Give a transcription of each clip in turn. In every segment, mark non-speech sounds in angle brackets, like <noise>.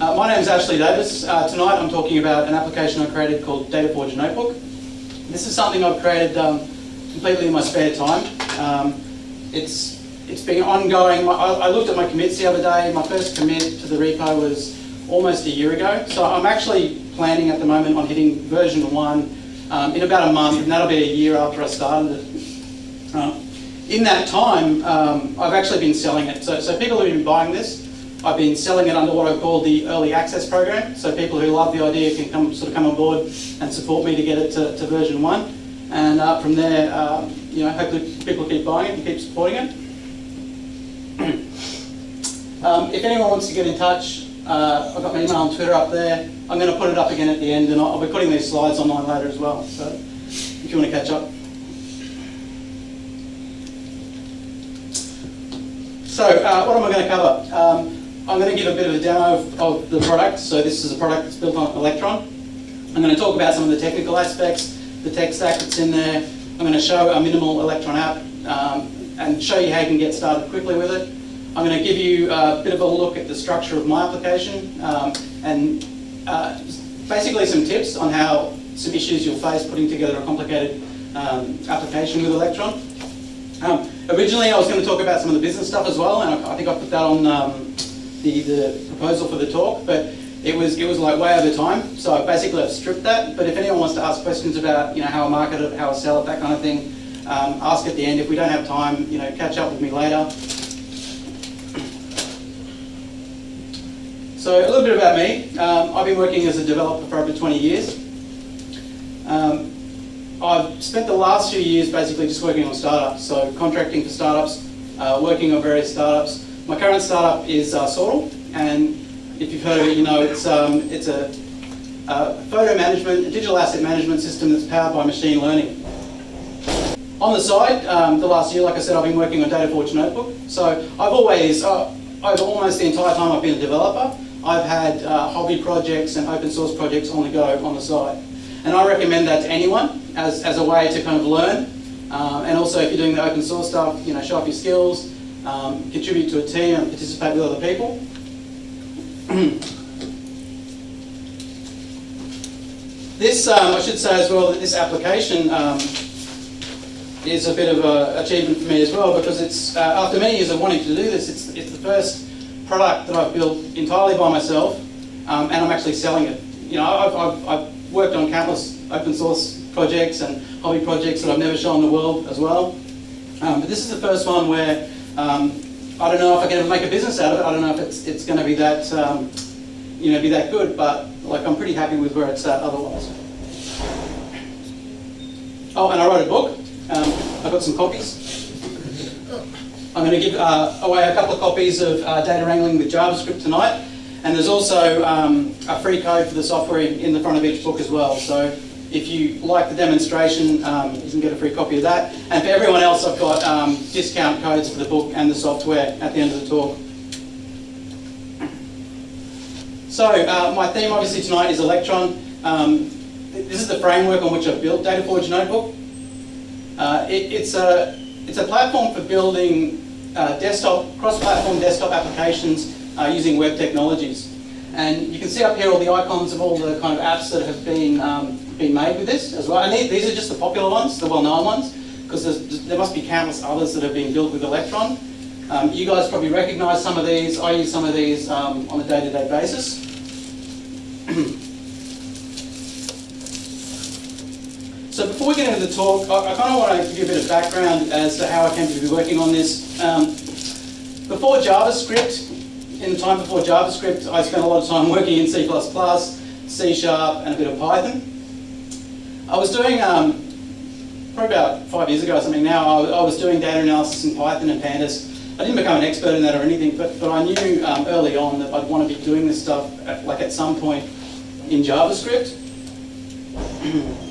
Uh, my name is Ashley Davis. Uh, tonight I'm talking about an application I created called DataForge Notebook. This is something I've created um, completely in my spare time. Um, it's it's been ongoing. I, I looked at my commits the other day. My first commit to the repo was almost a year ago. So I'm actually planning at the moment on hitting version one um, in about a month, and that'll be a year after I started it. Uh, in that time, um, I've actually been selling it. So, so people who've been buying this, I've been selling it under what I call the early access program. So people who love the idea can come sort of come on board and support me to get it to, to version one. And uh, from there, um, you know, hopefully people keep buying it and keep supporting it. <clears throat> um, if anyone wants to get in touch, uh, I've got my email and Twitter up there. I'm going to put it up again at the end, and I'll, be putting these slides online later as well. So if you want to catch up. So uh, what am I going to cover? Um, I'm going to give a bit of a demo of, of, the product. So this is a product that's built on Electron. I'm going to talk about some of the technical aspects, the tech stack that's in there. I'm going to show a minimal Electron app um, and show you how you can get started quickly with it. I'm going to give you a bit of a look at the structure of my application um, and uh, basically some tips on how some issues you'll face putting together a complicated um, application with Electron. Um, originally I was going to talk about some of the business stuff as well and I, I think I put that on um, the, the proposal for the talk but it was it was like way over time so basically I've stripped that but if anyone wants to ask questions about you know how I market it, how I sell it, that kind of thing um, ask at the end. If we don't have time, you know, catch up with me later. So a little bit about me. Um, I've been working as a developer for over 20 years. Um, I've spent the last few years basically just working on startups, so contracting for startups, uh, working on various startups. My current startup is uh, Sortal, and if you've heard of it, you know it's, um, it's a, a photo management, a digital asset management system that's powered by machine learning. On the side, um, the last year, like I said, I've been working on DataForge Notebook. So I've always, uh, over almost the entire time I've been a developer, I've had uh, hobby projects and open source projects on the go on the side. And I recommend that to anyone as, as a way to kind of learn. Um, and also if you're doing the open source stuff, you know, show off your skills, um, contribute to a team and participate with other people. <clears throat> this, um, I should say as well, that this application um, is a bit of an achievement for me as well because it's, uh, after many years of wanting to do this, it's, it's the first product that I've built entirely by myself um, and I'm actually selling it. You know, I've, I've, I've, worked on countless open source projects and hobby projects that I've never shown the world as well. Um, but this is the first one where um, I don't know if I can make a business out of it. I don't know if it's, it's going to be that, um, you know, be that good, but like I'm pretty happy with where it's at otherwise. Oh, and I wrote a book. Um, I've got some copies. I'm going to give uh, away a couple of copies of uh, Data Wrangling with JavaScript tonight. And there's also um, a free code for the software in the front of each book as well. So if you like the demonstration, um, you can get a free copy of that. And for everyone else, I've got um, discount codes for the book and the software at the end of the talk. So uh, my theme obviously tonight is Electron. Um, this is the framework on which I've built DataForge Notebook. Uh, it, it's, a, it's a platform for building uh, desktop, cross-platform desktop applications uh, using web technologies. And you can see up here all the icons of all the kind of apps that have been, um, been made with this as well. And these are just the popular ones, the well-known ones, because there must be countless others that have been built with Electron. Um, you guys probably recognize some of these. I use some of these um, on a day-to-day -day basis. <clears throat> So before we get into the talk, I, I kind of want to give you a bit of background as to how I came to be working on this. Um, before JavaScript, in the time before JavaScript, I spent a lot of time working in C++, C Sharp, and a bit of Python. I was doing, um, probably about five years ago or something now, I, I, was doing data analysis in Python and Pandas. I didn't become an expert in that or anything, but, but I knew um, early on that I'd want to be doing this stuff at, like at some point in JavaScript. <clears throat>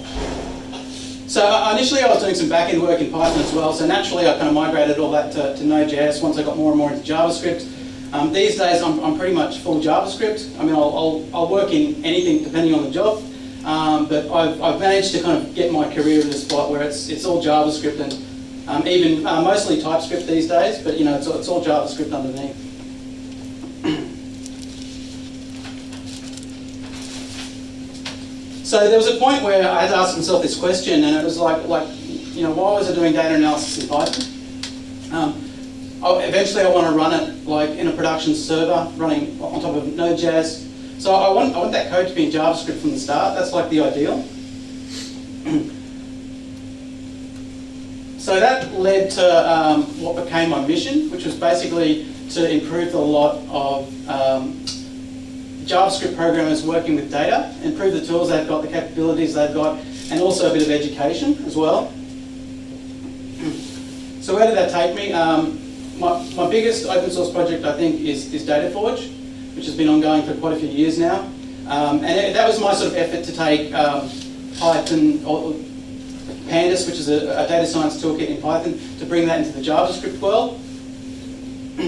So uh, initially I was doing some back-end work in Python as well, so naturally I kind of migrated all that to, to Node.js once I got more and more into JavaScript. Um, these days I'm, I'm, pretty much full JavaScript. I mean, I'll, I'll, I'll work in anything depending on the job, um, but I've, I've, managed to kind of get my career in a spot where it's, it's all JavaScript and um, even uh, mostly TypeScript these days, but you know, it's, it's all JavaScript underneath. so there was a point where I had to ask myself this question and it was like, like you know, why was I doing data analysis in Python? Um, I, eventually I want to run it like in a production server running on top of Node.js so I want, I want that code to be in JavaScript from the start. That's like the ideal. so that led to um, what became my mission, which was basically to improve the lot of um, JavaScript programmers working with data, improve the tools they've got, the capabilities they've got, and also a bit of education as well. So where did that take me? Um, my, my biggest open source project, I think, is, is DataForge, which has been ongoing for quite a few years now. Um, and it, that was my sort of effort to take um, Python, or Pandas, which is a, a, data science toolkit in Python, to bring that into the JavaScript world. <clears throat>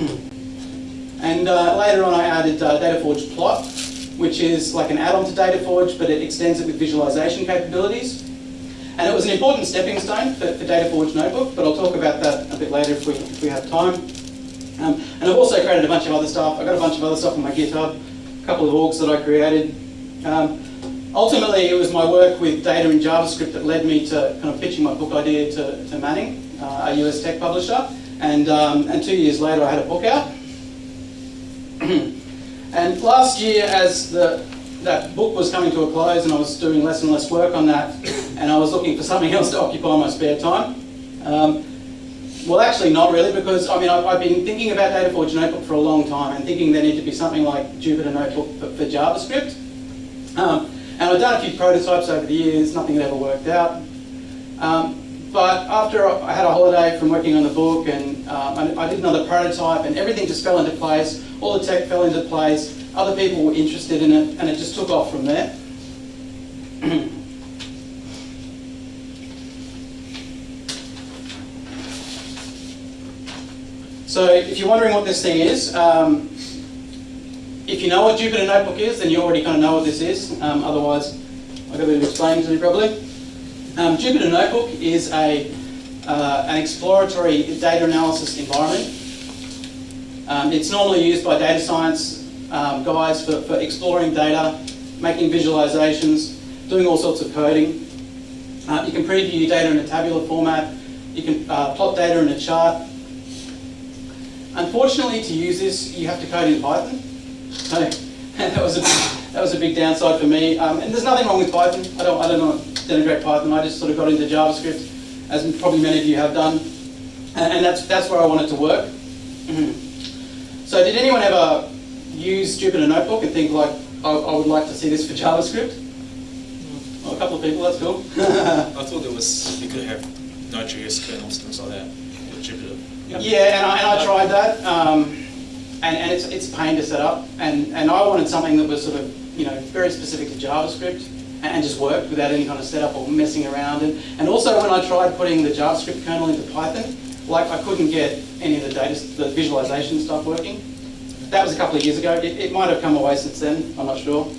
and uh, later on I added uh, DataForge Plot, which is like an add-on to DataForge, but it extends it with visualization capabilities. And it was an important stepping stone for, for DataForge Notebook, but I'll talk about that a bit later if we, if we have time. Um, and I've also created a bunch of other stuff. I've got a bunch of other stuff on my GitHub, a couple of orgs that I created. Um, ultimately, it was my work with data in JavaScript that led me to kind of pitching my book idea to, to Manning, uh, a US tech publisher. And, um, and two years later, I had a book out. <clears throat> and last year, as the, that book was coming to a close and I was doing less and less work on that, and I was looking for something else to occupy my spare time. Um, well, actually not really, because I mean, I've, I've, been thinking about DataForge Notebook for a long time and thinking there needed to be something like Jupyter Notebook for, for JavaScript. Um, and I've done a few prototypes over the years, nothing had ever worked out. Um, but after I had a holiday from working on the book and um, I, I did another prototype and everything just fell into place, all the tech fell into place, other people were interested in it and it just took off from there. <clears throat> So if you're wondering what this thing is, um, if you know what Jupyter Notebook is, then you already kind of know what this is. Um, otherwise, I've got of explaining to do probably. Um, Jupyter Notebook is a, uh, an exploratory data analysis environment. Um, it's normally used by data science um, guys for, for exploring data, making visualizations, doing all sorts of coding. Uh, you can preview data in a tabular format. You can uh, plot data in a chart. Unfortunately, to use this, you have to code in Python. So <laughs> that was a that was a big downside for me. Um, and there's nothing wrong with Python. I don't I don't know denigrate Python. I just sort of got into JavaScript, as probably many of you have done, and, and that's that's where I wanted to work. so, did anyone ever use Jupyter Notebook and think like, I, I would like to see this for JavaScript? Well, a couple of people. That's cool. <laughs> I thought there was you could have Node.js kernels things like that with Jupyter. Yeah, and I, and I tried that, um, and, and it's, it's pain to set up, and, and I wanted something that was sort of, you know, very specific to JavaScript, and, and just worked without any kind of setup or messing around. And, and also when I tried putting the JavaScript kernel into Python, like I couldn't get any of the data, the visualization stuff working. That was a couple of years ago. It, it might have come away since then, I'm not sure. <clears throat>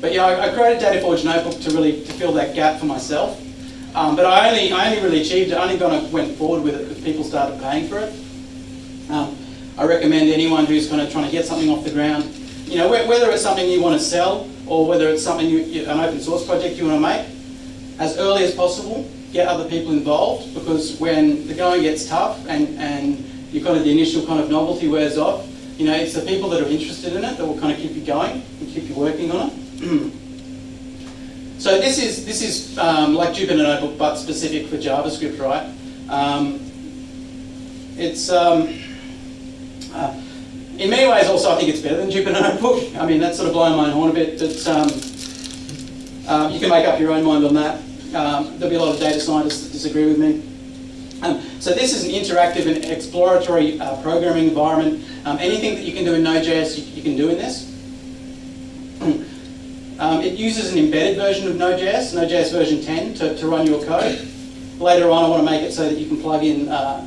but yeah, I, I created DataForge Notebook to really to fill that gap for myself. Um, but I only, I only really achieved it, I only kind of went forward with it because people started paying for it. Um, I recommend anyone who's kind of trying to get something off the ground, you know, whether it's something you want to sell or whether it's something, you, an open source project you want to make, as early as possible, get other people involved because when the going gets tough and, and you kind of the initial kind of novelty wears off, you know, it's the people that are interested in it that will kind of keep you going and keep you working on it. <clears throat> So this is this is um, like Jupyter Notebook, but specific for JavaScript, right? Um, it's um, uh, in many ways also I think it's better than Jupyter Notebook. <laughs> I mean that's sort of blowing my horn a bit, but um, uh, you can make up your own mind on that. Um, there'll be a lot of data scientists that disagree with me. Um, so this is an interactive and exploratory uh, programming environment. anything that you can do in Node.js, you, you can do in this. <clears throat> Um, it uses an embedded version of Node.js, Node.js version 10, to, to run your code. Later on, I want to make it so that you can plug in uh,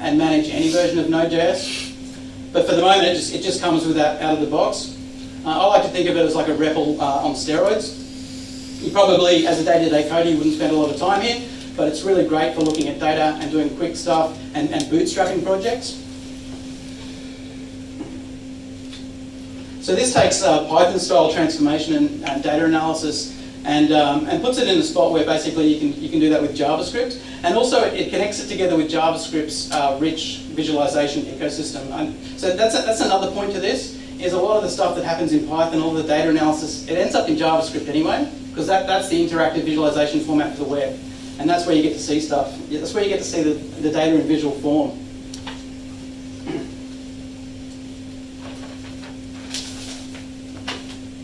and manage any version of Node.js. But for the moment, it just, it just comes with that out of the box. Uh, I like to think of it as like a REPL uh, on steroids. You probably, as a day-to-day -day coder, you wouldn't spend a lot of time here, but it's really great for looking at data and doing quick stuff and, and bootstrapping projects. So this takes uh, Python-style transformation and, data analysis and, um, and puts it in a spot where basically you can, you can do that with JavaScript. And also it connects it together with JavaScript's uh, rich visualization ecosystem. And so that's, a, that's another point to this, is a lot of the stuff that happens in Python, all the data analysis, it ends up in JavaScript anyway, because that, that's the interactive visualization format for the web. And that's where you get to see stuff. That's where you get to see the, the data in visual form.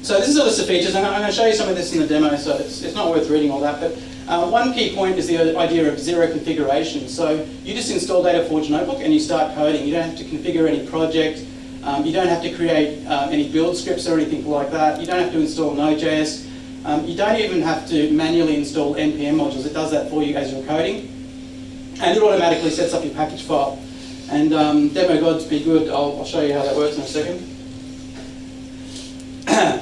So this is a list of features, and I'm going to show you some of this in the demo, so it's, it's not worth reading all that. But uh, one key point is the idea of zero configuration. So you just install DataForge Notebook and you start coding. You don't have to configure any project. Um, you don't have to create um, any build scripts or anything like that. You don't have to install Node.js. Um, you don't even have to manually install NPM modules. It does that for you as you're coding. And it automatically sets up your package file. And um, demo gods be good. I'll, I'll show you how that works in a second. <clears throat>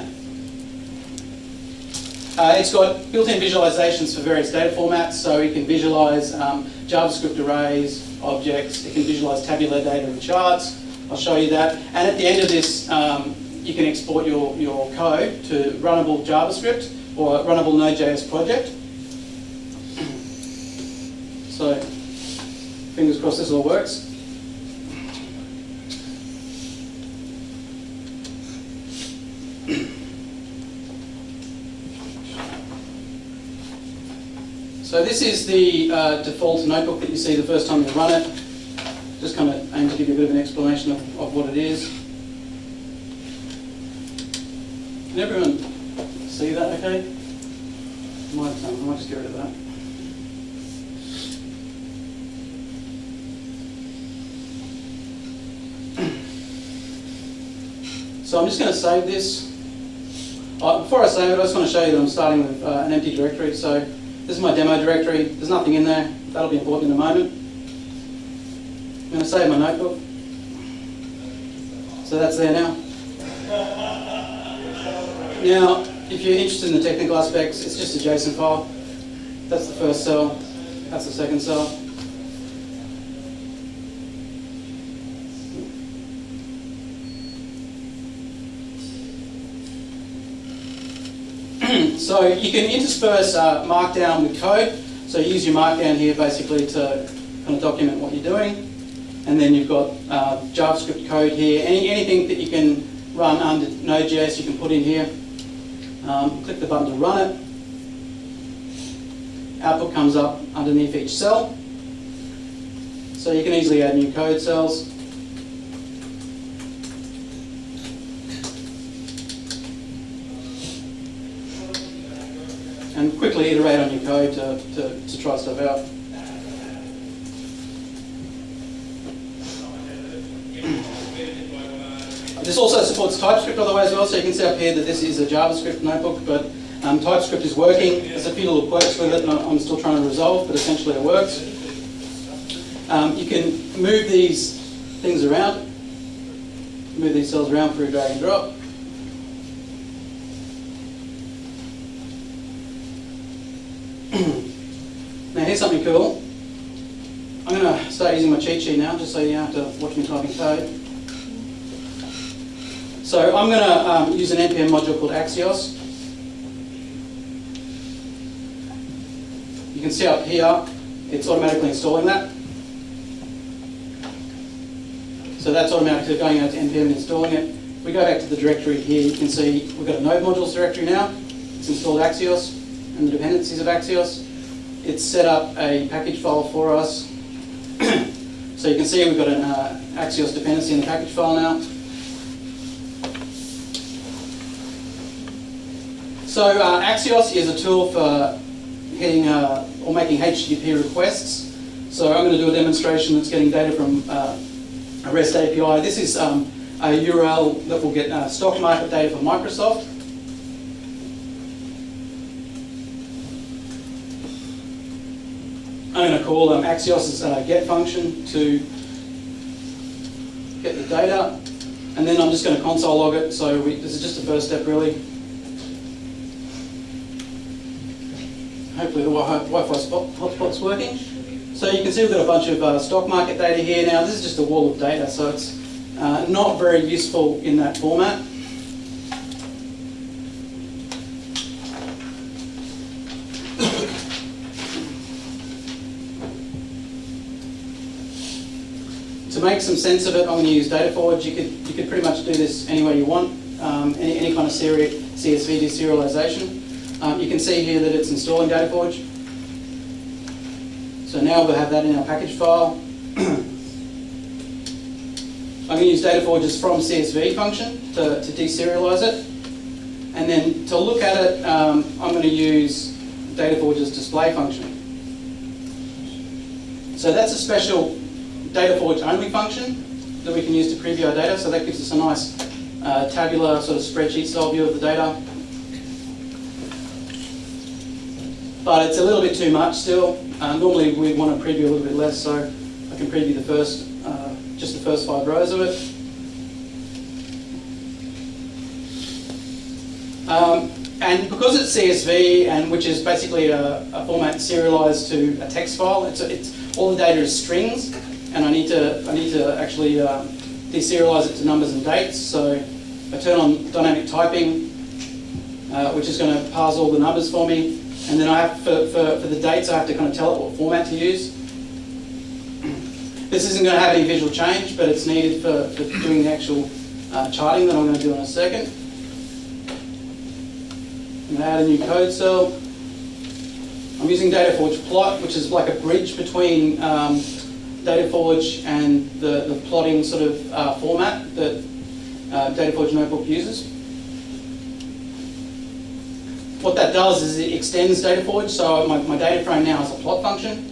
Uh, it's got built-in visualizations for various data formats, so it can visualize um, JavaScript arrays, objects, it can visualize tabular data and charts. I'll show you that. And at the end of this, um, you can export your, your code to runnable JavaScript or runnable Node.js project. So, fingers crossed this all works. So this is the uh, default notebook that you see the first time you run it. Just kind of aim to give you a bit of an explanation of, of what it is. Can everyone see that okay? I might, um, I might just get rid of that. <clears throat> So I'm just going to save this. Uh, before I save it, I just want to show you that I'm starting with uh, an empty directory. So this is my demo directory. There's nothing in there. That'll be important in a moment. I'm going to save my notebook. So that's there now. Now, if you're interested in the technical aspects, it's just a JSON file. That's the first cell. That's the second cell. So you can intersperse uh, Markdown with code. So use your Markdown here basically to kind of document what you're doing. And then you've got uh, JavaScript code here. Any, anything that you can run under Node.js you can put in here. Um, click the button to run it. Output comes up underneath each cell. So you can easily add new code cells. And quickly iterate on your code to, to, to try stuff out. This also supports TypeScript by the way as well, so you can see up here that this is a JavaScript notebook, but um, TypeScript is working. There's a few little quirks with it, I'm still trying to resolve, but essentially it works. Um, you can move these things around, move these cells around through drag and drop. Now here's something cool. I'm going to start using my cheat sheet now, just so you don't have to watch me typing code. So I'm going to um, use an NPM module called Axios. You can see up here, it's automatically installing that. So that's automatically going out to NPM and installing it. We go back to the directory here, you can see we've got a node modules directory now. It's installed Axios and the dependencies of Axios. It's set up a package file for us. <clears throat> so you can see we've got an uh, Axios dependency in the package file now. So uh, Axios is a tool for getting uh, or making HTTP requests. So I'm going to do a demonstration that's getting data from uh, a REST API. This is um, a URL that will get uh, stock market data from Microsoft. I'm going to call um, Axios' uh, get function to get the data. And then I'm just going to console log it. So we, this is just the first step really. Hopefully the Wi-Fi hotspot's working. So you can see we've got a bunch of uh, stock market data here. Now this is just a wall of data, so it's uh, not very useful in that format. Make some sense of it, I'm going to use DataForge. You could, you could pretty much do this any way you want, um, any, any kind of seri CSV deserialization. Um, you can see here that it's installing DataForge. So now we'll have that in our package file. <clears throat> I'm going to use DataForge's from CSV function to, to deserialize it. And then to look at it, um, I'm going to use DataForge's display function. So that's a special DataForge only function that we can use to preview our data. So that gives us a nice uh, tabular sort of spreadsheet style view of the data. But it's a little bit too much still. Uh, normally we want to preview a little bit less, so I can preview the first, uh, just the first five rows of it. Um, and because it's CSV, and which is basically a, a format serialized to a text file, it's, it's all the data is strings, and I need to I need to actually uh, deserialize it to numbers and dates. So I turn on dynamic typing, uh, which is going to parse all the numbers for me, and then I have for, for, for the dates I have to kind of tell it what format to use. This isn't going to have any visual change, but it's needed for, for doing the actual uh, charting that I'm going to do in a second. I'm going to add a new code cell. I'm using DataForge Plot, which is like a bridge between um, DataForge and the, the plotting sort of uh, format that uh, DataForge Notebook uses. What that does is it extends DataForge, so my, my data frame now has a plot function.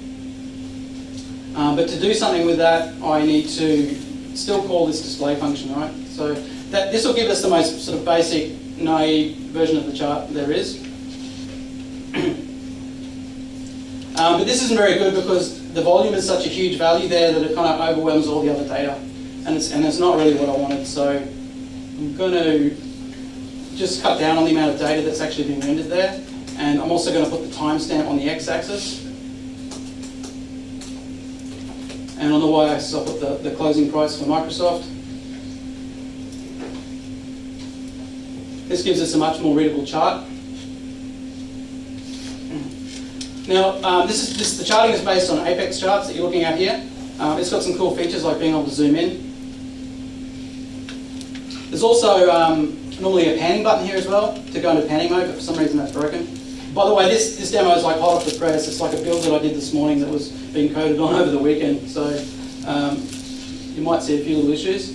Um, but to do something with that, I need to still call this display function, right? So that, this will give us the most sort of basic, naive version of the chart there is. Um, but this isn't very good because the volume is such a huge value there that it kind of overwhelms all the other data. And it's, and it's not really what I wanted, so I'm going to just cut down on the amount of data that's actually being rendered there. And I'm also going to put the timestamp on the x-axis. And on the y-axis, I'll put the, the closing price for Microsoft. This gives us a much more readable chart. Now, um, this is this, the charting is based on Apex charts that you're looking at here. Um, it's got some cool features like being able to zoom in. There's also um, normally a panning button here as well to go into panning mode, but for some reason that's broken. By the way, this, this demo is like hot off the press. It's like a build that I did this morning that was being coded on <laughs> over the weekend. So um, you might see a few little issues.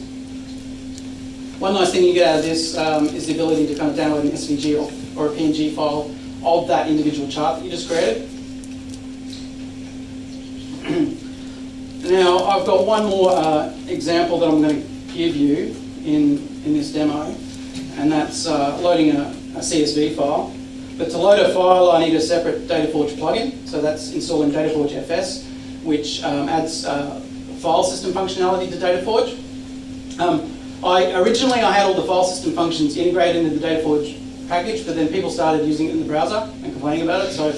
One nice thing you get out of this um, is the ability to kind of download an SVG or, or a PNG file of that individual chart that you just created. Now, I've got one more uh, example that I'm going to give you in, in this demo, and that's uh, loading a, a CSV file. But to load a file, I need a separate DataForge plugin. So that's installing DataForge FS, which um, adds uh, file system functionality to DataForge. Um, I, originally, I had all the file system functions integrated into the DataForge package, but then people started using it in the browser and complaining about it, so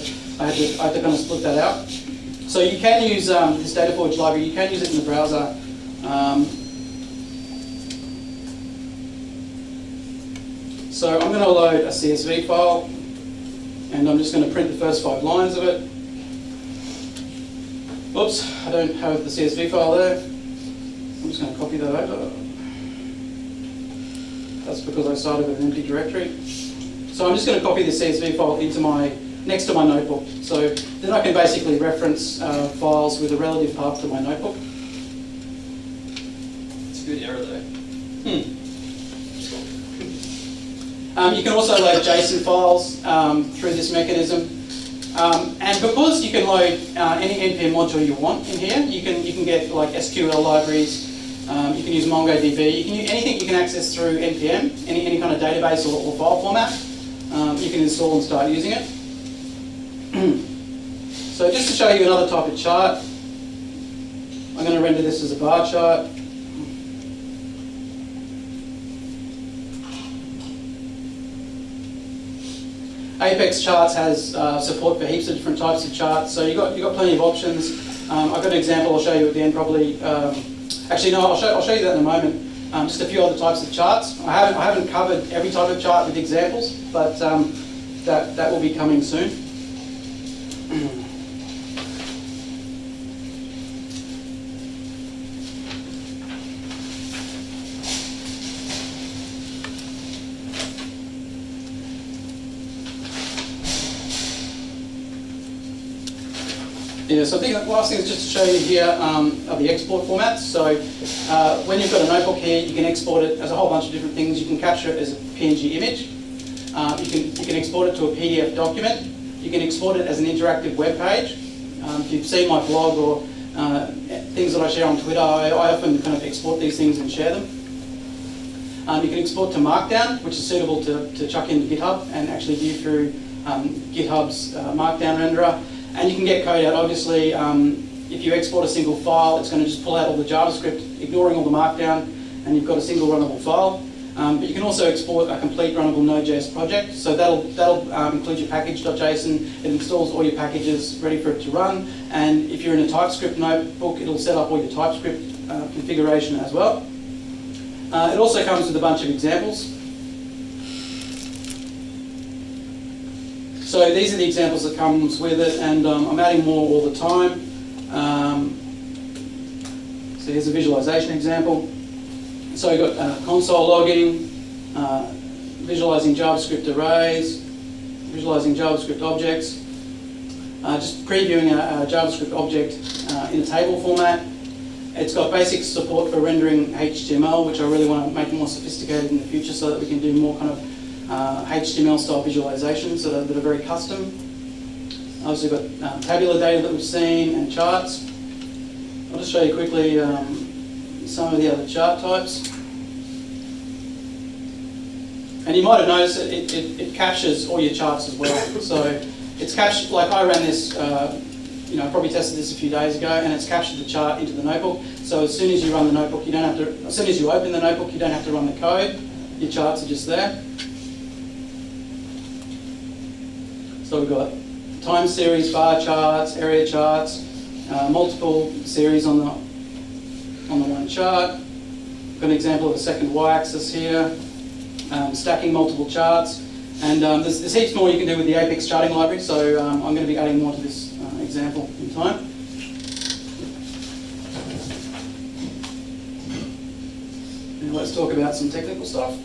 I had to, I had to kind of split that out. So you can use um, this DataForge library, you can use it in the browser. Um, so I'm going to load a CSV file, and I'm just going to print the first five lines of it. Oops, I don't have the CSV file there. I'm just going to copy that over. That's because I started with an empty directory. So I'm just going to copy the CSV file into my next to my notebook. So then I can basically reference uh, files with a relative path to my notebook. It's a good error though. Hmm. Um, you can also load JSON files um, through this mechanism. Um, and because you can load uh, any NPM module you want in here, you can you can get like SQL libraries, um, you can use MongoDB, you can use anything you can access through NPM, any, any kind of database or, or file format, um, you can install and start using it. <clears throat> so just to show you another type of chart, I'm going to render this as a bar chart. Apex Charts has uh, support for heaps of different types of charts, so you've got, you've got plenty of options. Um, I've got an example I'll show you at the end probably. Um, actually, no, I'll show, I'll show you that in a moment. Um, just a few other types of charts. I haven't, I haven't covered every type of chart with examples, but um, that, that will be coming soon. So I think the last thing is just to show you here um, are the export formats. So uh, when you've got a notebook here, you can export it as a whole bunch of different things. You can capture it as a PNG image. Uh, you, can, you can export it to a PDF document. You can export it as an interactive web page. Um, if you've seen my blog or uh, things that I share on Twitter, I, I often kind of export these things and share them. Um, you can export to Markdown, which is suitable to, to chuck into GitHub and actually view through um, GitHub's uh, Markdown renderer. And you can get code out. Obviously, um, if you export a single file, it's going to just pull out all the JavaScript, ignoring all the Markdown, and you've got a single runnable file. Um, but you can also export a complete runnable Node.js project. So that'll, that'll um, include your package.json. It installs all your packages ready for it to run. And if you're in a TypeScript notebook, it'll set up all your TypeScript uh, configuration as well. Uh, it also comes with a bunch of examples. So these are the examples that comes with it, and um, I'm adding more all the time. Um, so here's a visualization example. So we've got uh, console logging, uh, visualizing JavaScript arrays, visualizing JavaScript objects, uh, just previewing a, a JavaScript object uh, in a table format. It's got basic support for rendering HTML, which I really want to make more sophisticated in the future so that we can do more kind of uh, HTML style visualizations that are, that are very custom. Obviously we've got um, tabular data that we've seen and charts. I'll just show you quickly um, some of the other chart types. And you might have noticed that it, it, it captures all your charts as well. So it's captured, like I ran this, uh, you know, I probably tested this a few days ago, and it's captured the chart into the notebook. So as soon as you run the notebook, you don't have to, as soon as you open the notebook, you don't have to run the code. Your charts are just there. So we've got time series, bar charts, area charts, uh, multiple series on the on the one chart. Got an example of a second y-axis here, um, stacking multiple charts, and um, there's, there's, heaps more you can do with the Apex charting library. So um, I'm going to be adding more to this uh, example in time. Let's talk about some technical stuff.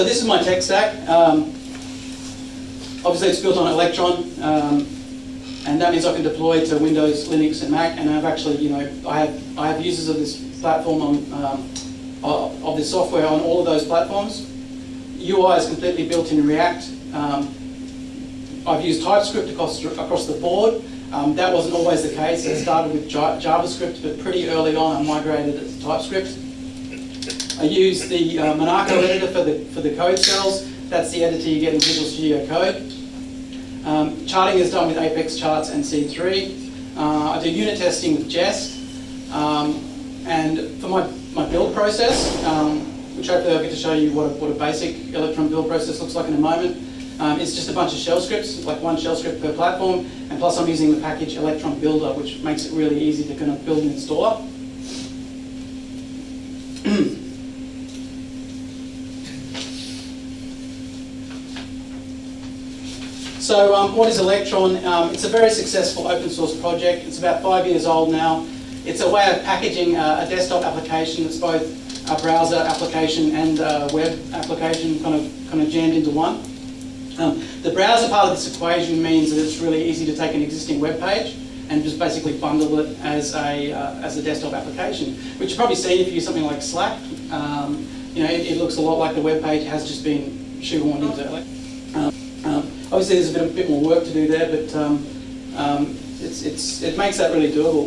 So this is my tech stack. Um, obviously it's built on Electron, um, and that means I can deploy to Windows, Linux, and Mac. And I've actually, you know, I have I have users of this platform on um, of this software on all of those platforms. UI is completely built in React. Um, I've used TypeScript across across the board. Um, that wasn't always the case. It started with JavaScript, but pretty early on I migrated it to TypeScript. I use the uh, Monaco editor for the, for the code cells. That's the editor you get in Visual Studio Code. Um, charting is done with Apex Charts and C3. Uh, I do unit testing with Jest. Um, and for my, my build process, um, which hopefully I'll get to show you what a, what a basic Electron build process looks like in a moment, um, it's just a bunch of shell scripts, like one shell script per platform, and plus I'm using the package Electron Builder, which makes it really easy to kind of build an installer. So um, what is Electron? Um, it's a very successful open source project. It's about five years old now. It's a way of packaging uh, a desktop application that's both a browser application and a web application kind of, kind of jammed into one. Um, the browser part of this equation means that it's really easy to take an existing web page and just basically bundle it as a, uh, as a desktop application, which you've probably seen if you use something like Slack. Um, you know, it, it, looks a lot like the web page has just been shoehorned into it. Obviously, there's a bit, a bit more work to do there, but um, um, it's, it's, it makes that really doable.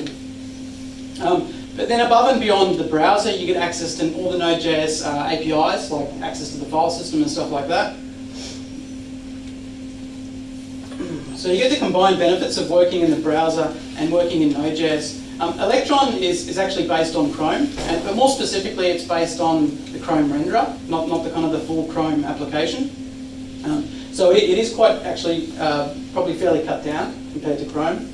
Um, but then above and beyond the browser, you get access to all the Node.js uh, APIs, like access to the file system and stuff like that. So you get the combined benefits of working in the browser and working in Node.js. Um, Electron is, is actually based on Chrome, and, but more specifically it's based on the Chrome renderer, not, not the kind of the full Chrome application. Um, so it, it is quite actually uh, probably fairly cut down compared to Chrome.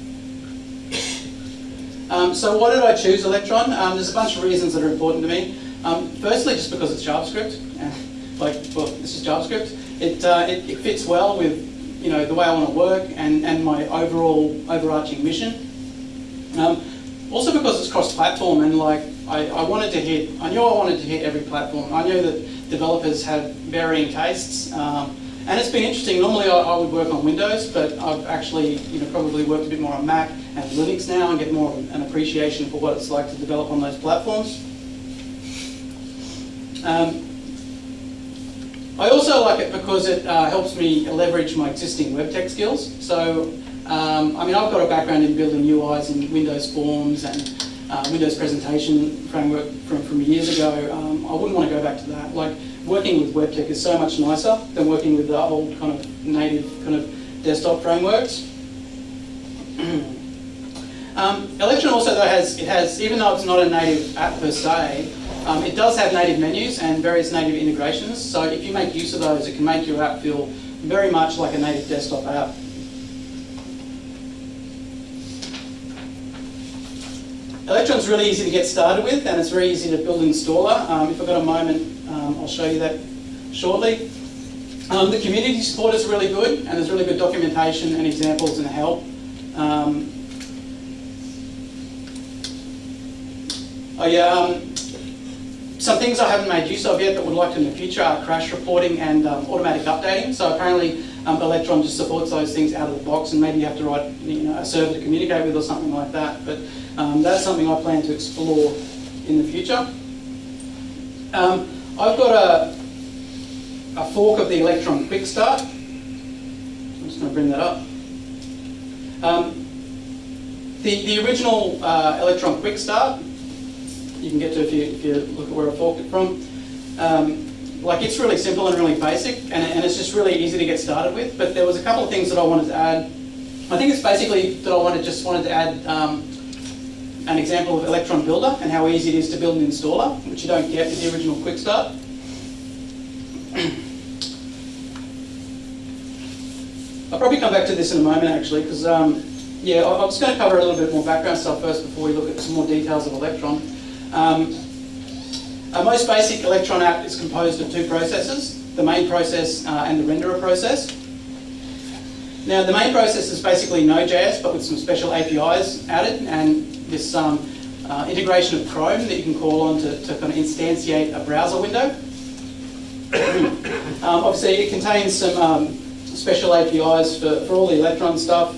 Um, so why did I choose Electron? Um, there's a bunch of reasons that are important to me. Um, firstly, just because it's JavaScript. <laughs> like, well, this is JavaScript. It, uh, it, it, fits well with you know, the way I want to work and, and my overall overarching mission. Um, also because it's cross-platform and like I, I wanted to hit, I knew I wanted to hit every platform. I knew that developers have varying tastes. Um, And it's been interesting. Normally, I, I would work on Windows, but I've actually, you know, probably worked a bit more on Mac and Linux now, and get more of an appreciation for what it's like to develop on those platforms. Um, I also like it because it uh, helps me leverage my existing web tech skills. So, um, I mean, I've got a background in building UIs in Windows Forms and uh, Windows presentation framework from, from years ago. Um, I wouldn't want to go back to that. Like, working with web tech is so much nicer than working with the old kind of native kind of desktop frameworks. <clears throat> um, Electron also though has, it has, even though it's not a native app per se, um, it does have native menus and various native integrations. So if you make use of those, it can make your app feel very much like a native desktop app. Electron's really easy to get started with and it's very easy to build an installer. Um, if I've got a moment, um, I'll show you that shortly. Um, the community support is really good and there's really good documentation and examples and help. Um, yeah, um, some things I haven't made use of yet but would like to in the future are crash reporting and um, automatic updating. So apparently Electron just supports those things out of the box and maybe you have to write you know, a server to communicate with or something like that. But um, that's something I plan to explore in the future. Um, I've got a, a fork of the Electron Quick Start. I'm just going to bring that up. Um, the, the original uh, Electron Quick Start, you can get to if you, if you look at where I forked it from. Um, like it's really simple and really basic and, and it's just really easy to get started with, but there was a couple of things that I wanted to add. I think it's basically that I wanted just wanted to add um, an example of Electron Builder and how easy it is to build an installer, which you don't get with the original Quick Start. I'll probably come back to this in a moment actually, because um, yeah, I'm just going to cover a little bit more background stuff first before we look at some more details of Electron. Um, a most basic Electron app is composed of two processes, the main process uh, and the renderer process. Now the main process is basically Node.js but with some special APIs added and this um, uh, integration of Chrome that you can call on to, to kind of instantiate a browser window. <coughs> um, obviously it contains some um, special APIs for, for all the Electron stuff.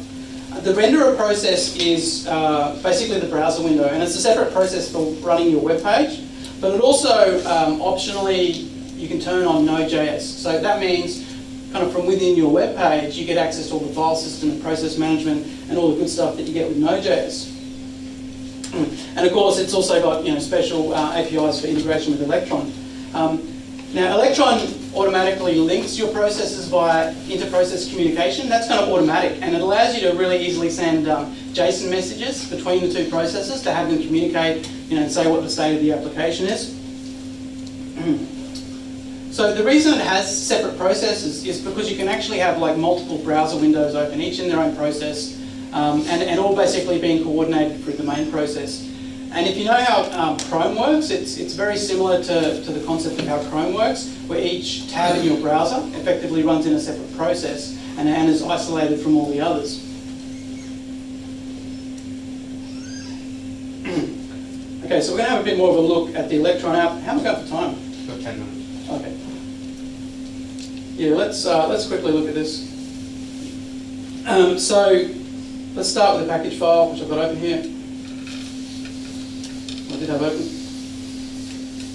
The renderer process is uh, basically the browser window and it's a separate process for running your web page, but it also um, optionally you can turn on Node.js. So that means kind of from within your web page you get access to all the file system and process management and all the good stuff that you get with Node.js. And of course, it's also got you know special uh, APIs for integration with Electron. Um, now, Electron automatically links your processes via inter-process communication. That's kind of automatic, and it allows you to really easily send um, JSON messages between the two processes to have them communicate, you know, and say what the state of the application is. <clears throat> so the reason it has separate processes is because you can actually have like multiple browser windows open, each in their own process, um, and, and all basically being coordinated through the main process. And if you know how um, Chrome works, it's, it's very similar to, to the concept of how Chrome works, where each tab in your browser effectively runs in a separate process and, and is isolated from all the others. <clears throat> okay, so we're going to have a bit more of a look at the Electron app. How am I going for time? For 10 minutes. Okay. Yeah, let's, uh, let's quickly look at this. Um, so, let's start with the package file, which I've got open here I did have open.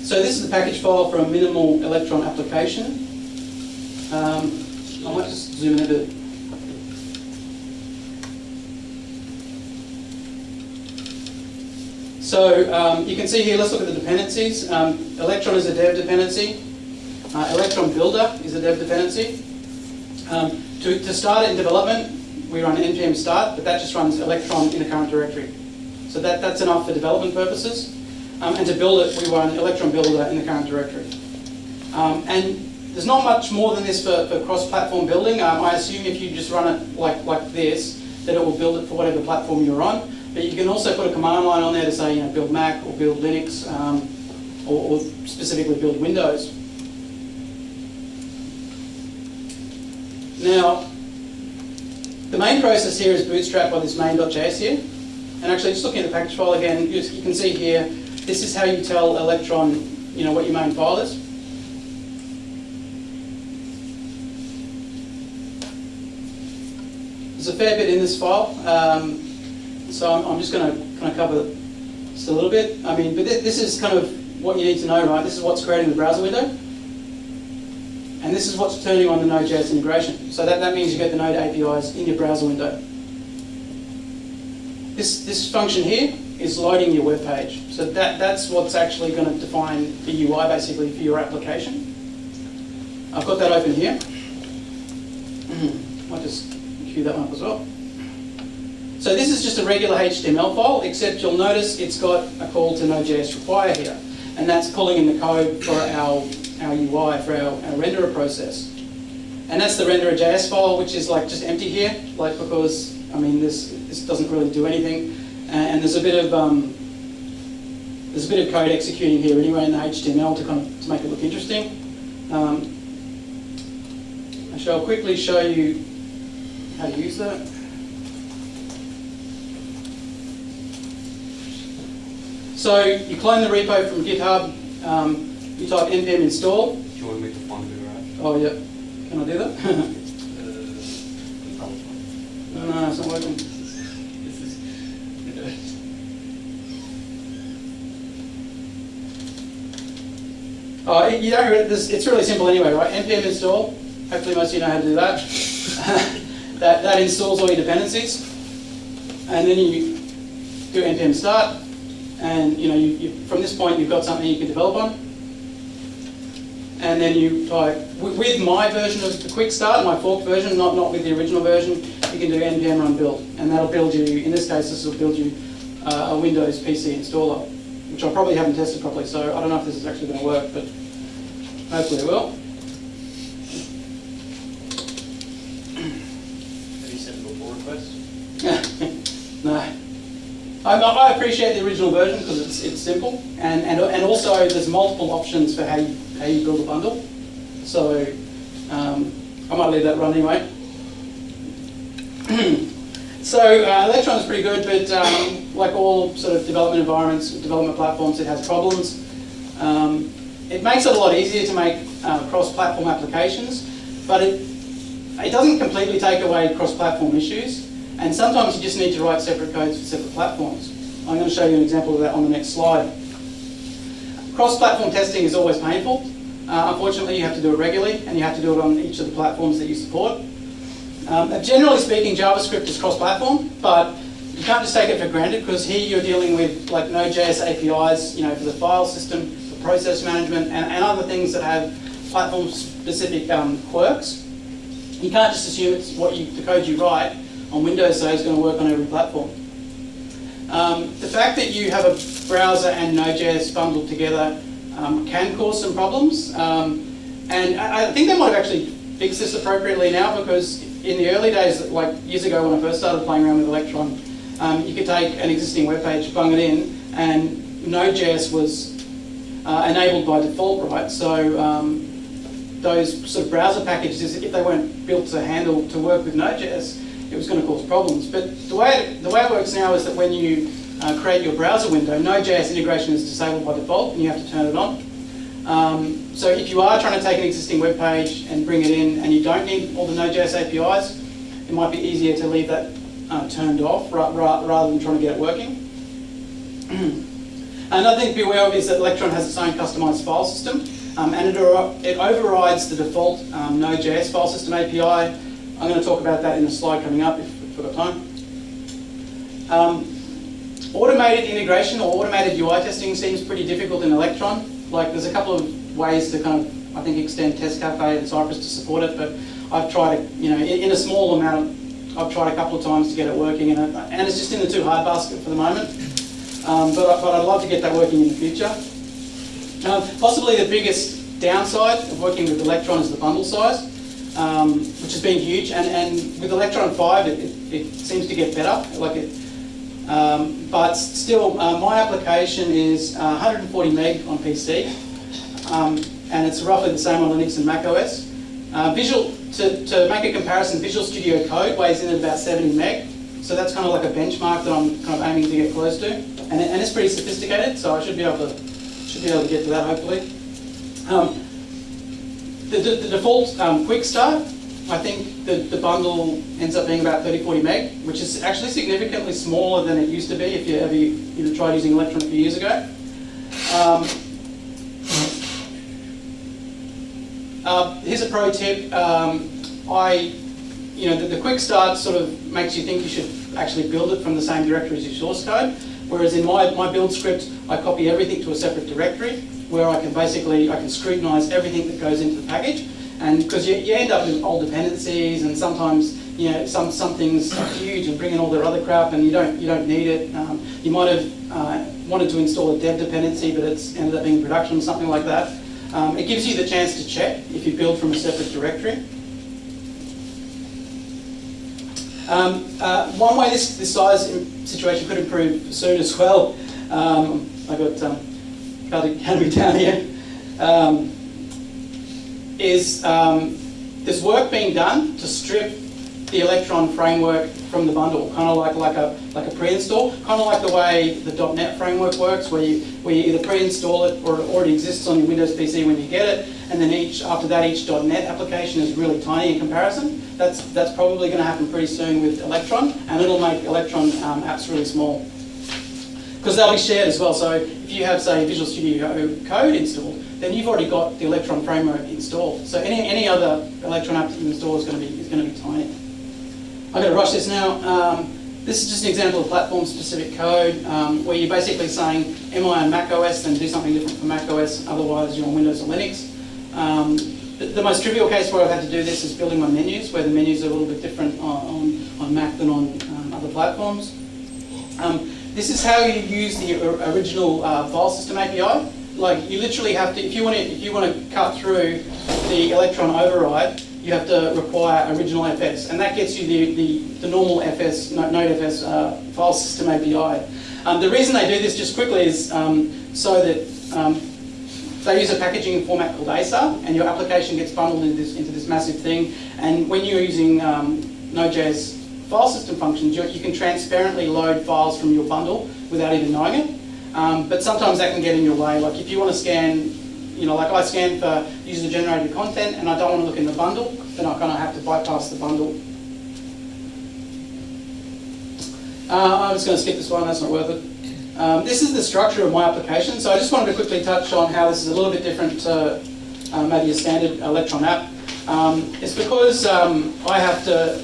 So this is the package file for a minimal electron application. Um, I might just zoom in a bit. So um, you can see here, let's look at the dependencies. Um, electron is a dev dependency. Uh, electron Builder is a dev dependency. Um, to, to start it in development, we run npm start, but that just runs electron in a current directory. So that, that's enough for development purposes. Um, and to build it, we run Electron Builder in the current directory. Um, and there's not much more than this for, for cross-platform building. Um, I assume if you just run it like, like this, that it will build it for whatever platform you're on. But you can also put a command line on there to say, you know, build Mac or build Linux, um, or, or specifically build Windows. Now, the main process here is bootstrapped by this main.js here. And actually, just looking at the package file again, you, can see here this is how you tell Electron, you know, what your main file is. there's a fair bit in this file. Um, so I'm, I'm just going to kind of cover just a little bit. I mean, but thi- this is kind of what you need to know, right? This is what's creating the browser window. And this is what's turning on the Node.js integration. So that, that means you get the Node APIs in your browser window. This, this function here is loading your web page. So that, that's what's actually going to define the UI basically for your application. I've got that open here. Mm-hmm. I'll just cue that one up as well. So this is just a regular HTML file, except you'll notice it's got a call to Node.js require here. And that's pulling in the code for our, our UI, for our, our renderer process. And that's the renderer.js file, which is like just empty here, like because, I mean, this, this doesn't really do anything. And, and there's a bit of, um, there's a bit of code executing here anyway in the HTML to kind of, to make it look interesting. Um, I shall quickly show you how to use that. So you clone the repo from GitHub, um, you type npm install. Do you want me to find the garage? Oh, yeah. Can I do that? Uh, no, it's not working. Oh, you don't. re- This, it's really simple anyway, right? npm install. Hopefully, most of you know how to do that. <laughs> that that installs all your dependencies, and then you do npm start, and you know, you, you, from this point, you've got something you can develop on. And then you type with, my version of the quick start, my forked version, not not with the original version. You can do npm run build, and that'll build you. In this case, this will build you uh, a Windows PC installer, which I probably haven't tested properly. So I don't know if this is actually going to work, but hopefully it will. Have you sent a pull request? no. I, I appreciate the original version because it's, it's simple, and, and, and also there's multiple options for how you, how you build a bundle. So um, I might leave that run anyway. <clears throat> so uh, Electron is pretty good, but um, like all sort of development environments, development platforms, it has problems. Um, it makes it a lot easier to make uh, cross-platform applications, but it, it doesn't completely take away cross-platform issues. And sometimes you just need to write separate codes for separate platforms. I'm going to show you an example of that on the next slide. Cross-platform testing is always painful. Uh, unfortunately, you have to do it regularly, and you have to do it on each of the platforms that you support. Um, generally speaking, JavaScript is cross-platform, but you can't just take it for granted because here you're dealing with like Node.js APIs, you know, for the file system, for process management, and, and other things that have platform-specific um, quirks. You can't just assume it's what you, the code you write on Windows so is going to work on every platform. Um, the fact that you have a browser and Node.js bundled together um, can cause some problems. Um, and I, I think they might have actually fixed this appropriately now because in the early days, like years ago when I first started playing around with Electron, um, you could take an existing web page, bung it in, and Node.js was uh, enabled by default, right? So um, those sort of browser packages, if they weren't built to handle, to work with Node.js, it was going to cause problems. But the way it, the way it works now is that when you uh, create your browser window, Node.js integration is disabled by default, and you have to turn it on. Um, so if you are trying to take an existing web page and bring it in, and you don't need all the Node.js APIs, it might be easier to leave that uh, turned off ra ra rather than trying to get it working. <clears throat> Another thing to be aware of is that Electron has its own customized file system, um, and it, it overrides the default um, Node.js file system API. I'm going to talk about that in a slide coming up if we've got time. Um, automated integration or automated UI testing seems pretty difficult in Electron. Like there's a couple of ways to kind of, I think, extend TestCafe and Cypress to support it, but I've tried, it, you know, in, a small amount, I've tried a couple of times to get it working, and, and it's just in the too hard basket for the moment. Um, but, but I'd love to get that working in the future. Um, possibly the biggest downside of working with Electron is the bundle size, um, which has been huge. And, and with Electron 5, it, it, it seems to get better. Like it, um, but still, uh, my application is uh, 140 meg on PC, um, and it's roughly the same on Linux and Mac OS. Uh, Visual, to, to make a comparison, Visual Studio Code weighs in at about 70 meg, so that's kind of like a benchmark that I'm kind of aiming to get close to, and, and it's pretty sophisticated, so I should be able to should be able to get to that hopefully. The, the, the default um, quick start I think the, the bundle ends up being about 30, 40 meg, which is actually significantly smaller than it used to be if you ever you know, tried using Electron a few years ago. Um, uh, here's a pro tip. Um, I, you know, the, the quick start sort of makes you think you should actually build it from the same directory as your source code. Whereas in my, my build script, I copy everything to a separate directory where I can basically, I can scrutinize everything that goes into the package. And because you, you end up with old dependencies and sometimes, you know, some, some things are huge and bring in all their other crap and you don't, you don't need it. Um, you might have uh, wanted to install a dev dependency, but it's ended up being production or something like that. Um, it gives you the chance to check if you build from a separate directory. Um, uh, one way this, this size situation could improve soon as well, um, I got um, Canterbury down here, um, is um, work being done to strip the Electron framework from the bundle, kind of like, like a, like a pre-install, kind of like the way the .NET framework works, where you, where you either pre-install it or it already exists on your Windows PC when you get it, and then each, after that each .NET application is really tiny in comparison. That's, that's probably going to happen pretty soon with Electron, and it'll make Electron um, apps really small. Because they'll be shared as well, so if you have, say, Visual Studio Code installed, then you've already got the Electron framework installed. So any, any other Electron app that you install is going to be, is going to be tiny. I'm going to rush this now. Um, this is just an example of platform-specific code um, where you're basically saying, am I on Mac OS, then do something different for Mac OS, otherwise you're on Windows or Linux. Um, the, the most trivial case where I've had to do this is building my menus, where the menus are a little bit different on, on, on Mac than on um, other platforms. Um, this is how you use the original uh, file system API. Like you literally have to, if you want to, if you want to cut through the Electron override, you have to require original FS, and that gets you the, the, the normal FS, no- Node.fs uh, file system API. Um, the reason they do this just quickly is um, so that um, they use a packaging format called ASAR, and your application gets bundled into this, into this massive thing. And when you're using um, Node.js file system functions, you, can transparently load files from your bundle without even knowing it. Um, but sometimes that can get in your way. Like if you want to scan, you know, like I scan for user-generated content, and I don't want to look in the bundle, then I kind of have to bypass the bundle. Uh, I'm just going to skip this one, that's not worth it. Um, this is the structure of my application, so I just wanted to quickly touch on how this is a little bit different to uh, maybe a standard Electron app. Um, it's because um, I have to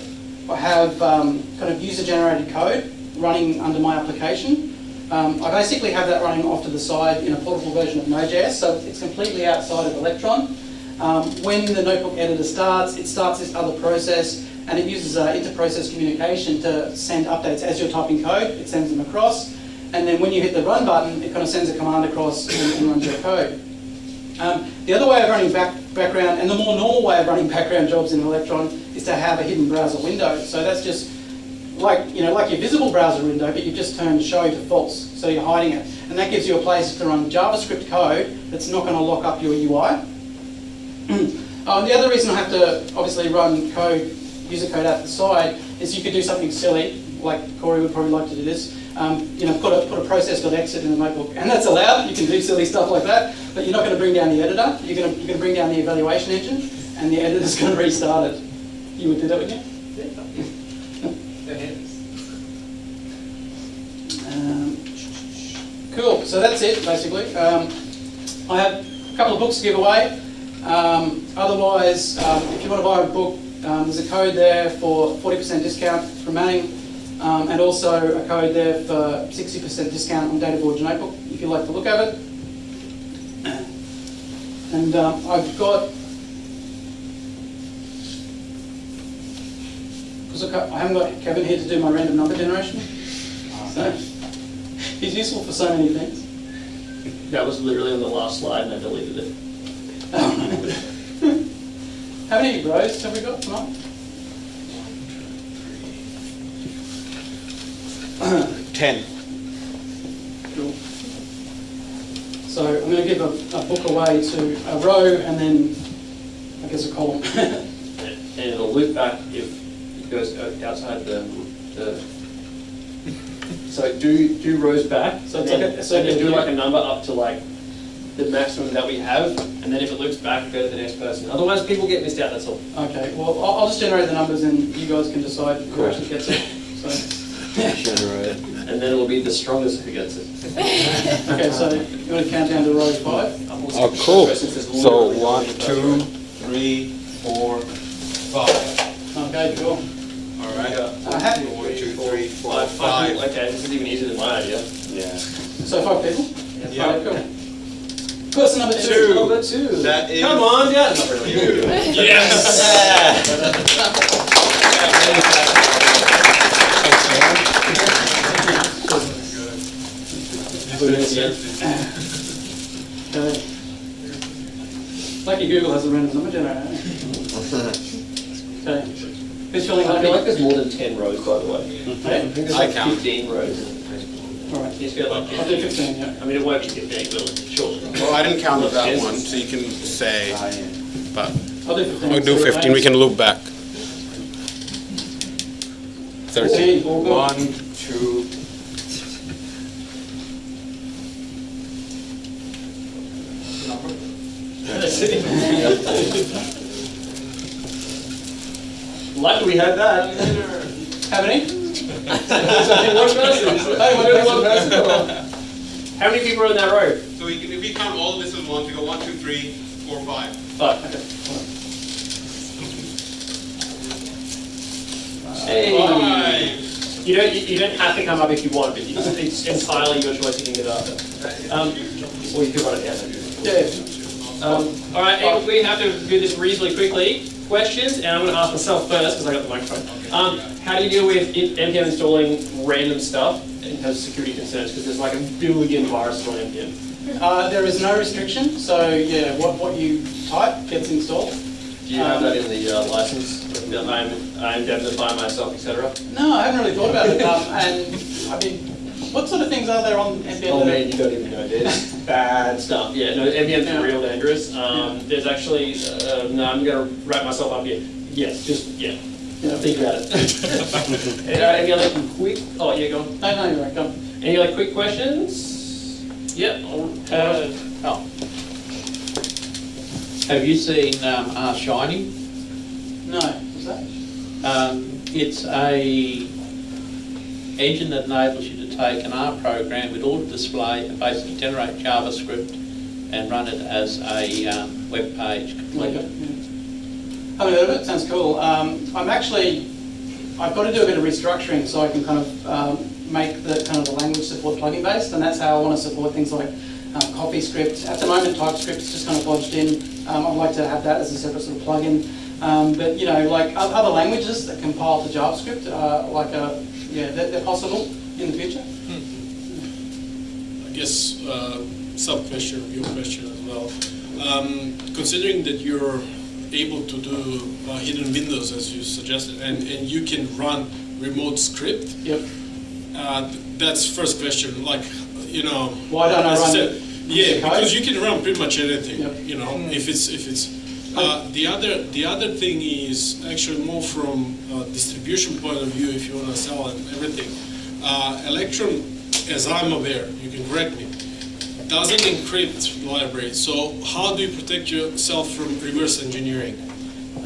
have um, kind of user-generated code running under my application. Um, I basically have that running off to the side in a portable version of Node.js, so it's completely outside of Electron. Um, when the notebook editor starts, it starts this other process and it uses uh, inter-process communication to send updates as you're typing code. It sends them across, and then when you hit the run button, it kind of sends a command across and, and runs your code. Um, the other way of running back, background, and the more normal way of running background jobs in Electron, is to have a hidden browser window. So that's just like you know, like your visible browser window, but you've just turned show to false, so you're hiding it, and that gives you a place to run JavaScript code that's not going to lock up your UI. Uh, <clears throat> the other reason I have to obviously run code, user code out the side, is you could do something silly, like Corey would probably like to do this. Um, you know, put a put a process.exit in the notebook, and that's allowed. You can do silly stuff like that, but you're not going to bring down the editor. You're going to you're going to bring down the evaluation engine, and the editor's <laughs> going to restart it. You would do that, you? Um, cool. So that's it, basically. Um, I have a couple of books to give away. Um, otherwise, um, if you want to buy a book, um, there's a code there for 40% discount from Manning, um, and also a code there for 60% discount on Data Forge Notebook, if you like to look at it. And I've got because I haven't got Kevin here to do my random number generation. So he's useful for so many things. That was literally on the last slide and I deleted it. <laughs> How many rows have we got tonight? <clears throat> Ten. Cool. So I'm going to give a, a book away to a row and then I guess a column. <laughs> And it'll loop back if goes uh, outside the, the, so do, do rows back. So and it's like a- so then you- do like a number up to like the maximum that we have, and then if it looks back, go to the next person. Otherwise, people get missed out, that's all. Okay, well, I'll, I'll just generate the numbers and you guys can decide who actually gets it. <laughs> So, And then it'll be the strongest who gets it. <laughs> okay, so you want to count down to row five? I'm also Oh, cool. go since there's So one, two, three, four, five. one, no two, row. three, four, five. Okay, cool. All right. Uh, happy. One, two, three, four, Five, five people, five. okay, this is even easier than my idea. Yeah. So five people? Yeah. Alright, cool. Person number two. Two. Number two. That is Come on, yeah, not really. <laughs> Okay. Lucky Google has a random number generator. <laughs> Okay. Who's feeling I feel like there's more than ten rows, by the way. Mm-hmm. I Okay, think there's I like count. fifteen rows. alright. You just feel like I'll do fifteen, yeah. I mean, it won't be fifteen, but sure. Well, I didn't count that one, so you can say, but I'll do fifteen. we'll do So fifteen, we can look back. Thirteen. Fourteen, all good. One, two, Lucky we had that. How many? One person. Hey, Only one person. How many people are in that row? So we can, if we count all this as one, we go one, two, three, four, five. Five. Hey. Five. You don't, you you don't have to come up if you want, but it's it's entirely your choice to get it up. Um, or you could run it down. Yeah. Um, all right, we have to do this reasonably quickly. Questions, and I'm going to ask myself first because I got the microphone. Um, how do you deal with NPM installing random stuff in terms of security concerns? Because there's like a billion viruses on NPM. Uh, there is no restriction, so yeah, what, what you type gets installed. Do you have that in the uh, license? I'm I indemnify myself, etc. No, I haven't really thought about it. Um, and I mean, what sort of things are there on NPM? Oh that man, you don't even know. There's <laughs> bad stuff. Yeah, no, NPM's Yeah. real dangerous. Um, there's actually, uh, no, I'm gonna wrap myself up here. Yes, just yeah. Yeah. Think about it. Any, <laughs> uh, any other quick? Oh yeah, go on. No, no, you're right, come. Any other quick questions? Yep. Uh, oh, Have you seen um, R Shiny? No, what's that? Um, it's a engine that enables you to take an R program with auto display and basically generate JavaScript and run it as a um, web page completely. yeah. Haven't of it, sounds cool. Um, I'm actually, I've got to do a bit of restructuring so I can kind of um, make the kind of the language support plugin based, and that's how I want to support things like um, CoffeeScript. At the moment, TypeScript is just kind of lodged in. Um, I'd like to have that as a separate sort of plugin. Um, but you know, like other languages that compile to JavaScript, uh, like a, yeah, they're, they're possible in the future. I guess uh, sub question of your question as well. Um, considering that you're able to do uh, hidden windows as you suggested, and, and you can run remote script, Yep. uh, th- that's first question. Like, you know, Why don't I as run said, it? yeah, code? because you can run pretty much anything. Yep. You know, if it's if it's. Uh, the other the other thing is actually more from a distribution point of view. If you want to sell and everything, uh, Electron, as I'm aware, you can correct me, doesn't encrypt libraries. So how do you protect yourself from reverse engineering?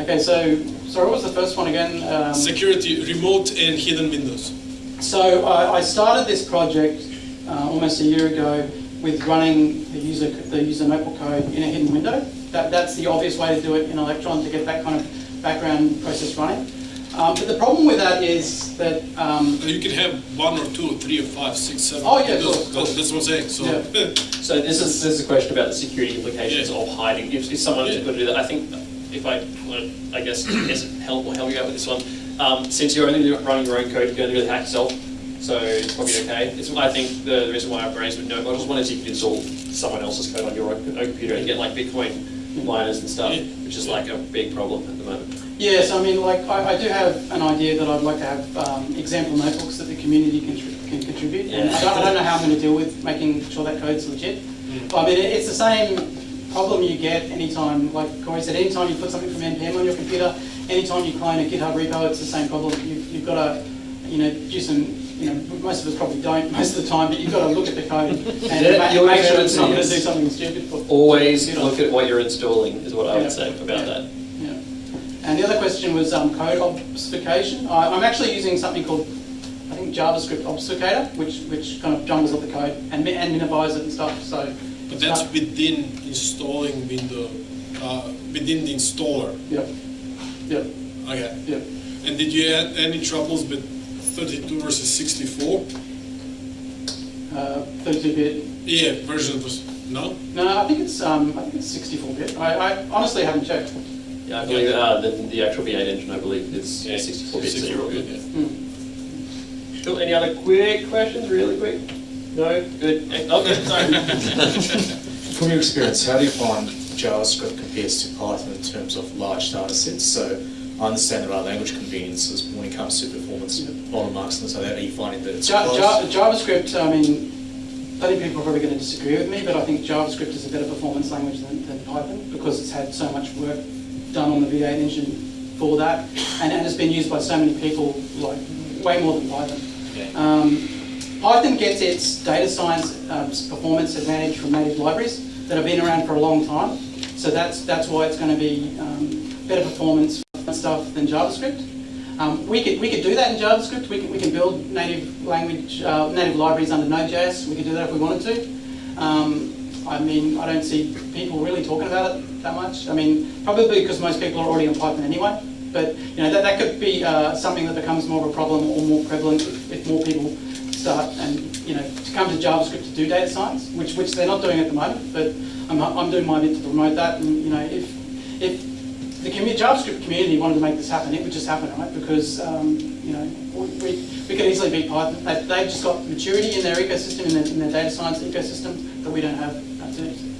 Okay, so sorry, what was the first one again? Um, Security, remote and hidden windows. So I, I started this project uh, almost a year ago with running the user the user notebook code in a hidden window. That, that's the obvious way to do it in Electron to get that kind of background process running. Um, but the problem with that is that um, You can have one or two, or three or five, six, seven. Oh, yeah, windows. cool, cool. That's what I'm saying. So Yeah. <laughs> So this is this is a question about the security implications Yeah. of hiding. If, if someone's Yeah. going to do that, I think if I, well, I guess, guess help will help you out with this one. Um, since you're only running your own code, you're going to do the hack yourself, so it's probably okay. It's, I think the, the reason why I've raised with node modules, one is you can install someone else's code on your own, own computer and get like Bitcoin miners and stuff, Yeah. which is like a big problem at the moment. Yes, I mean like I, I do have an idea that I'd like to have um, example notebooks that the community can, can contribute. And I don't, I don't know how I'm going to deal with making sure that code's legit. But I mean it, it's the same problem you get anytime, like Corey said, anytime you put something from NPM on your computer, anytime you clone a GitHub repo, it's the same problem. You've, you've got to, you know, do some you know, most of us probably don't <laughs> most of the time, but you've got to look at the code <laughs> and Yeah, ma- make sure it's not going to do something stupid. For, Always look at what you're installing, is what I Yeah. would say about Yeah. that. And the other question was um, code obfuscation. I, I'm actually using something called, I think JavaScript obfuscator, which which kind of jumbles up the code and, and minifies it and stuff. So, But that's uh, within installing window, uh, within the installer. Yep, yep, Okay. yep. And did you have any troubles with 32 versus 64? Uh, 32-bit. Yeah, version was, no? No, I think it's um, I think it's 64-bit. I, I honestly haven't checked. Yeah, I believe, uh, the, the actual V8 engine, I believe, is Yeah, 64 bits, so you're 64 good. yeah. Hmm. Cool, any other quick questions, really quick? No? Good, Eh, okay, sorry. <laughs> From your experience, how do you find JavaScript compares to Python in terms of large data sets? So I understand there are language conveniences when it comes to performance bottlenecks and so that. Are you finding that it's Ja- close? Ja- JavaScript, I mean, plenty think people are probably going to disagree with me, but I think JavaScript is a better performance language than, than Python because it's had so much work done on the V8 engine for that, and, and it's been used by so many people, like way more than Python. Um, Python gets its data science um, performance advantage from native libraries that have been around for a long time, so that's that's why it's going to be um, better performance and stuff than JavaScript. Um, we could we could do that in JavaScript. We can we can build native language uh, native libraries under Node.js. We could do that if we wanted to. I mean, I don't see people really talking about it that much. I mean, probably because most people are already on Python anyway. But you know that, that could be uh, something that becomes more of a problem or more prevalent if, if more people start and you know to come to JavaScript to do data science, which which they're not doing at the moment. But I'm, I'm doing my bit to promote that. And you know if if the JavaScript community wanted to make this happen, it would just happen, right? Because um, you know we, we could easily beat Python. They, they've just got maturity in their ecosystem, in their, in their data science ecosystem that we don't have. That's it.